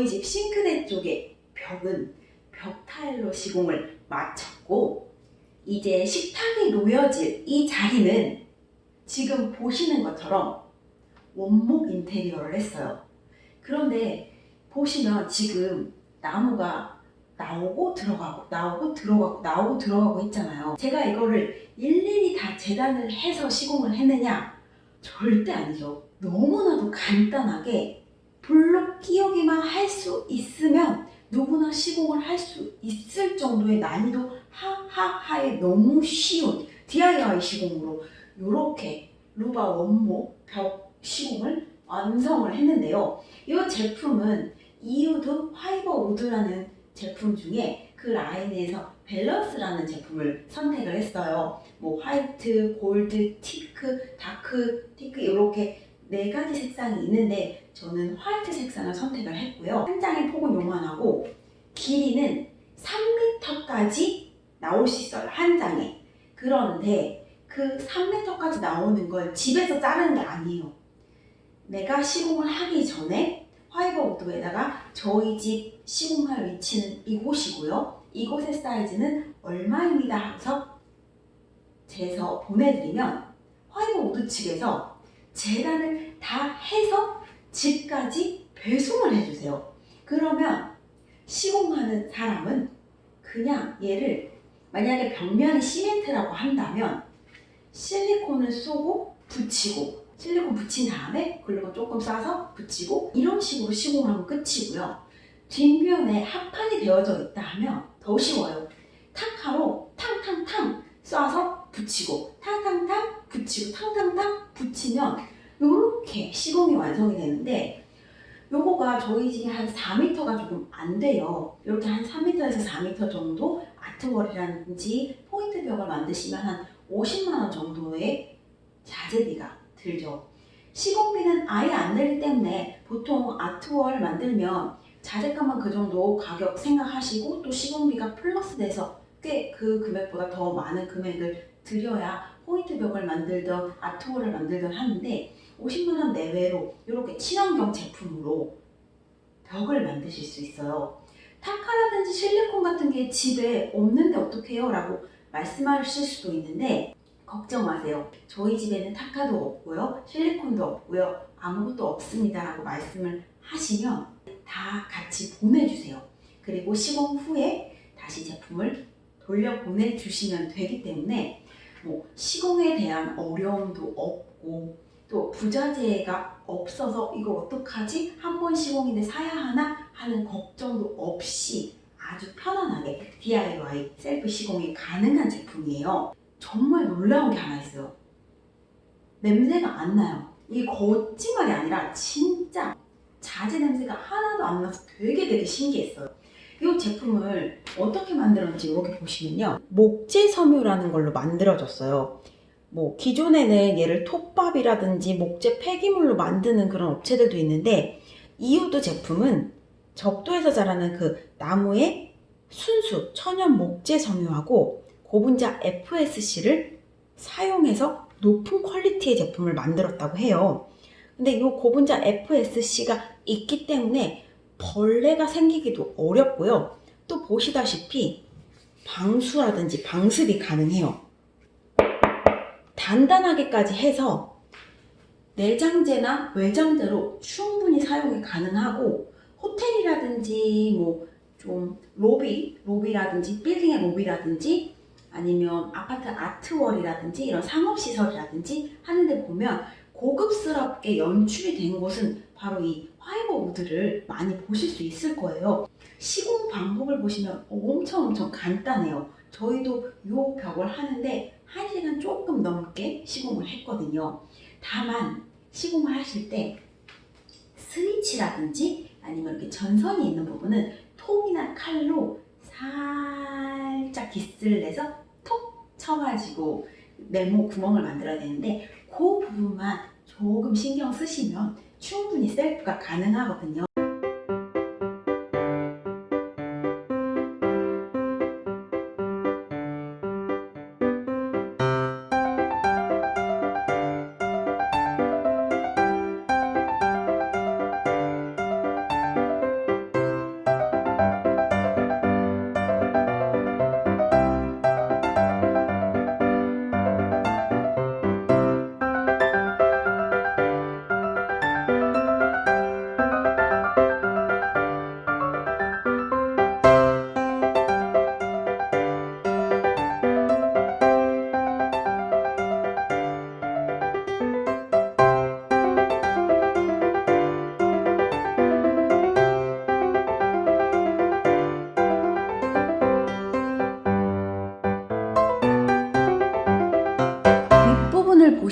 저희 집 싱크대 쪽에 벽은 벽 타일로 시공을 마쳤고 이제 식탁이 놓여질 이 자리는 지금 보시는 것처럼 원목 인테리어를 했어요. 그런데 보시면 지금 나무가 나오고 들어가고 나오고 들어가고 나오고 들어가고 했잖아요. 제가 이거를 일일이 다 재단을 해서 시공을 했느냐? 절대 아니죠. 너무나도 간단하게 블록 끼우기만 할 수 있으면 누구나 시공을 할 수 있을 정도의 난이도 하하하에 너무 쉬운 DIY 시공으로 이렇게 루바 원목 벽 시공을 완성을 했는데요. 이 제품은 이우드 화이버 우드라는 제품 중에 그 라인에서 밸런스라는 제품을 선택을 했어요. 뭐 화이트, 골드, 티크, dark 티크 이렇게 네 가지 색상이 있는데 저는 화이트 색상을 선택을 했고요. 한 장의 폭은 요만하고 길이는 3m까지 나올 수 있어요. 한 장에. 그런데 그 3m까지 나오는 걸 집에서 자르는 게 아니에요. 내가 시공을 하기 전에 화이버 우드에다가 저희 집 시공할 위치는 이곳이고요. 이곳의 사이즈는 얼마입니다 하고서 재서 보내드리면 화이버 우드 측에서 재단을 다 해서 집까지 배송을 해주세요. 그러면 시공하는 사람은 그냥 얘를 만약에 벽면이 시멘트라고 한다면 실리콘을 쏘고 붙이고 실리콘 붙인 다음에 글루건 조금 싸서 붙이고 이런 식으로 시공하면 끝이고요. 뒷면에 합판이 되어져 있다 하면 더 쉬워요. 탁하로 탕탕탕 쏴서 붙이고 탕탕탕 붙이고 탕탕탕 붙이면 이렇게 시공이 완성이 되는데 요거가 저희 집이 한 4m가 조금 안 돼요. 이렇게 한 3m에서 4m 정도 아트월이라든지 포인트 벽을 만드시면 한 50만원 정도의 자재비가 들죠. 시공비는 아예 안 들기 때문에 보통 아트월 만들면 자재값만 그 정도 가격 생각하시고 또 시공비가 플러스 돼서 꽤 그 금액보다 더 많은 금액을 들여야 포인트 벽을 만들던 아트월을 만들던 하는데 50만원 내외로 이렇게 친환경 제품으로 벽을 만드실 수 있어요. 타카라든지 실리콘 같은 게 집에 없는데 어떡해요? 라고 말씀하실 수도 있는데 걱정 마세요. 저희 집에는 타카도 없고요. 실리콘도 없고요. 아무것도 없습니다. 라고 말씀을 하시면 다 같이 보내주세요. 그리고 시공 후에 다시 제품을 돌려 보내주시면 되기 때문에 뭐 시공에 대한 어려움도 없고 또 부자재가 없어서 이거 어떡하지? 한 번 시공인데 사야 하나? 하는 걱정도 없이 아주 편안하게 DIY 셀프 시공이 가능한 제품이에요. 정말 놀라운 게 하나 있어요. 냄새가 안 나요. 이게 거짓말이 아니라 진짜 자재 냄새가 하나도 안 나서 되게 되게 신기했어요. 이 제품을 어떻게 만들었는지 이렇게 보시면요. 목재 섬유라는 걸로 만들어졌어요. 뭐 기존에는 얘를 톱밥이라든지 목재 폐기물로 만드는 그런 업체들도 있는데 이우드 제품은 적도에서 자라는 그 나무의 순수 천연 목재 섬유하고 고분자 FSC를 사용해서 높은 퀄리티의 제품을 만들었다고 해요. 근데 이 고분자 FSC가 있기 때문에 벌레가 생기기도 어렵고요. 또 보시다시피 방수라든지 방습이 가능해요. 단단하게까지 해서 내장재나 외장재로 충분히 사용이 가능하고 호텔이라든지 뭐 좀 로비, 로비라든지 빌딩의 로비라든지 아니면 아파트 아트월이라든지 이런 상업시설이라든지 하는데 보면 고급스럽게 연출이 된 곳은 바로 이 화이버 우드를 많이 보실 수 있을 거예요. 시공 방법을 보시면 엄청 엄청 간단해요. 저희도 이 벽을 하는데 1시간 조금 넘게 시공을 했거든요. 다만 시공을 하실 때 스위치라든지 아니면 이렇게 전선이 있는 부분은 톱이나 칼로 살짝 기스를 내서 톡 쳐가지고 네모 구멍을 만들어야 되는데 그 부분만 조금 신경 쓰시면 충분히 셀프가 가능하거든요.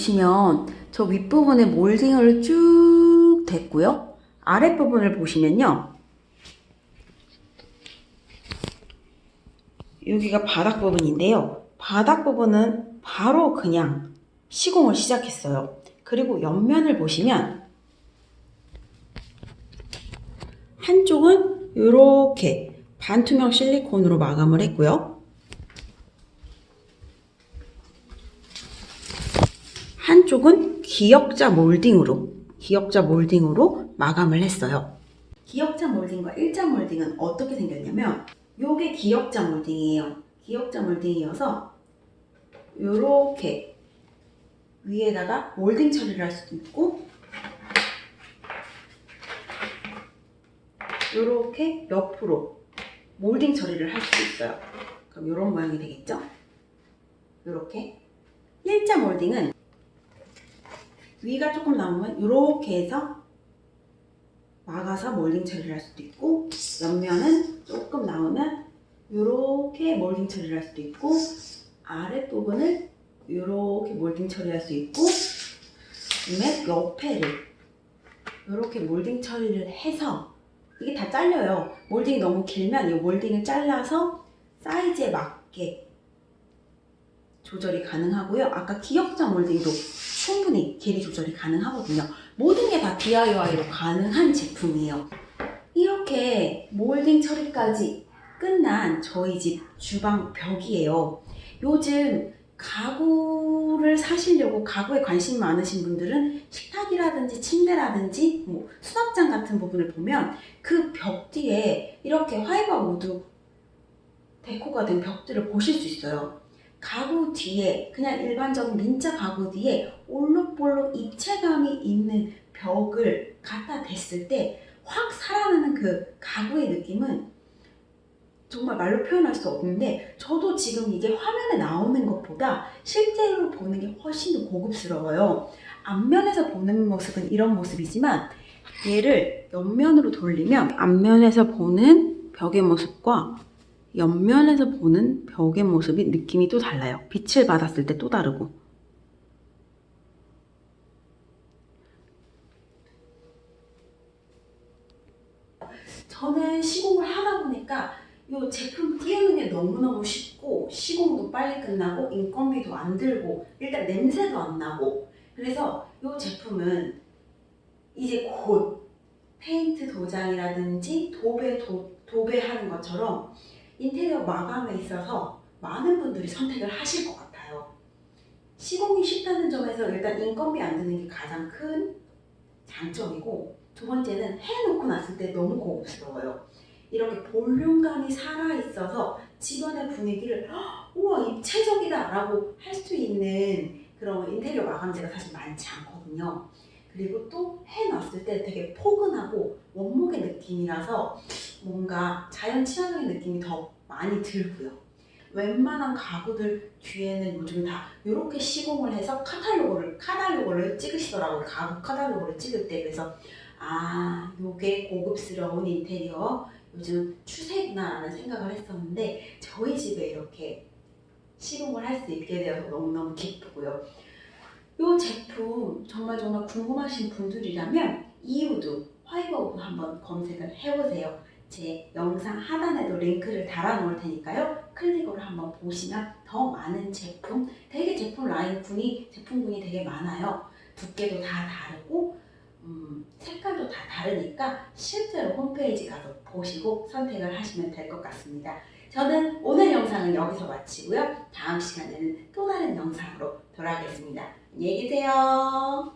보시면 저 윗부분에 몰딩을 쭉 됐고요. 아랫부분을 보시면요. 여기가 바닥 부분인데요. 바닥 부분은 바로 그냥 시공을 시작했어요. 그리고 옆면을 보시면 한쪽은 이렇게 반투명 실리콘으로 마감을 했고요. 한쪽은 기역자 몰딩으로 기역자 몰딩으로 마감을 했어요. 기역자 몰딩과 일자 몰딩은 어떻게 생겼냐면 요게 기역자 몰딩이에요. 기역자 몰딩이어서 요렇게 위에다가 몰딩 처리를 할 수도 있고 요렇게 옆으로 몰딩 처리를 할 수도 있어요. 그럼 요런 모양이 되겠죠? 요렇게 일자 몰딩은 위가 조금 남으면 이렇게 해서 막아서 몰딩 처리를 할 수도 있고 옆면은 조금 남으면 이렇게 몰딩 처리를 할 수도 있고 아랫부분을 이렇게 몰딩 처리할 수 있고 그다음에 옆에를 이렇게 몰딩 처리를 해서 이게 다 잘려요. 몰딩이 너무 길면 이 몰딩을 잘라서 사이즈에 맞게 조절이 가능하고요. 아까 기역자 몰딩도 충분히 길이 조절이 가능하거든요. 모든 게 다 DIY로 가능한 제품이에요. 이렇게 몰딩 처리까지 끝난 저희 집 주방 벽이에요. 요즘 가구를 사시려고 가구에 관심 많으신 분들은 식탁이라든지 침대라든지 뭐 수납장 같은 부분을 보면 그 벽 뒤에 이렇게 화이버 우드 deco가 된 벽들을 보실 수 있어요. 가구 뒤에 그냥 일반적인 민자 가구 뒤에 올록볼록 입체감이 있는 벽을 갖다 댔을 때 확 살아나는 그 가구의 느낌은 정말 말로 표현할 수 없는데 저도 지금 이게 화면에 나오는 것보다 실제로 보는 게 훨씬 더 고급스러워요. 앞면에서 보는 모습은 이런 모습이지만 얘를 옆면으로 돌리면 앞면에서 보는 벽의 모습과 옆면에서 보는 벽의 모습이 느낌이 또 달라요. 빛을 받았을 때 또 다르고. 저는 시공을 하다 보니까 이 제품 띄우는 게 너무너무 쉽고 시공도 빨리 끝나고 인건비도 안 들고 일단 냄새도 안 나고 그래서 이 제품은 이제 곧 페인트 도장이라든지 도배 도, 도배하는 것처럼 인테리어 마감에 있어서 많은 분들이 선택을 하실 것 같아요. 시공이 쉽다는 점에서 일단 인건비 안 드는 게 가장 큰 장점이고 두 번째는 해놓고 났을 때 너무 고급스러워요. 이렇게 볼륨감이 살아있어서 집안의 분위기를 우와 입체적이다 라고 할 수 있는 그런 인테리어 마감재가 사실 많지 않거든요. 그리고 또 해놨을 때 되게 포근하고 원목의 느낌이라서 뭔가 자연 친화적인 느낌이 더 많이 들고요. 웬만한 가구들 뒤에는 요즘 다 이렇게 시공을 해서 카탈로그를 카탈로그를 찍으시더라고요. 가구 카탈로그를 찍을 때 그래서 아 요게 고급스러운 인테리어 요즘 추세구나 라는 생각을 했었는데 저희 집에 이렇게 시공을 할 수 있게 되어서 너무너무 기쁘고요. 이 제품 정말 정말 궁금하신 분들이라면 이우드, 화이버우드 한번 검색을 해보세요. 제 영상 하단에도 링크를 달아 놓을 테니까요. 클릭으로 한번 보시면 더 많은 제품, 되게 제품 라인군이, 제품군이 되게 많아요. 두께도 다 다르고 음, 색깔도 다 다르니까 실제로 홈페이지 가서 보시고 선택을 하시면 될 것 같습니다. 저는 오늘 영상은 여기서 마치고요. 다음 시간에는 또 다른 영상으로 돌아오겠습니다. 안녕히 계세요.